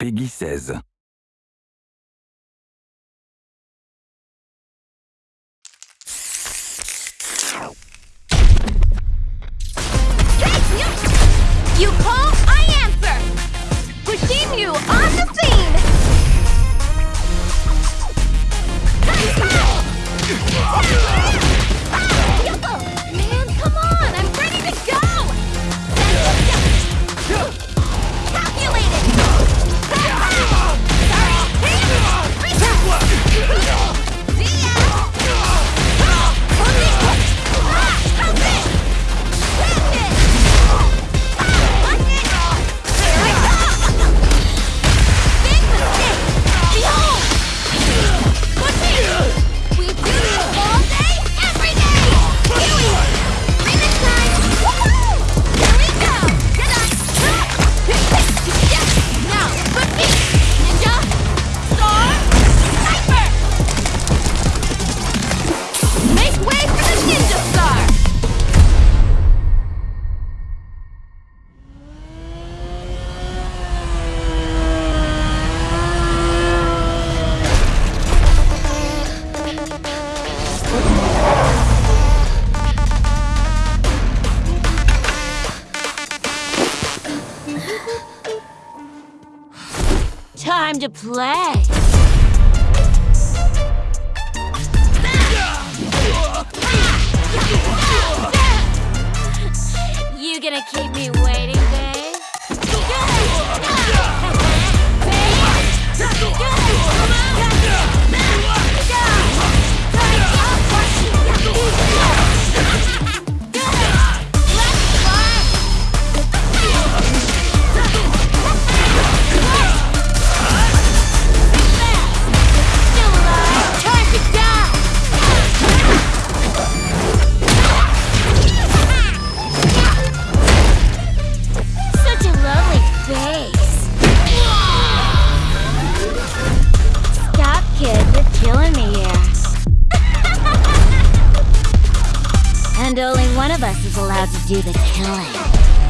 Peggy 16. You call Time to play. You gonna keep me waiting? me here. and only one of us is allowed to do the killing.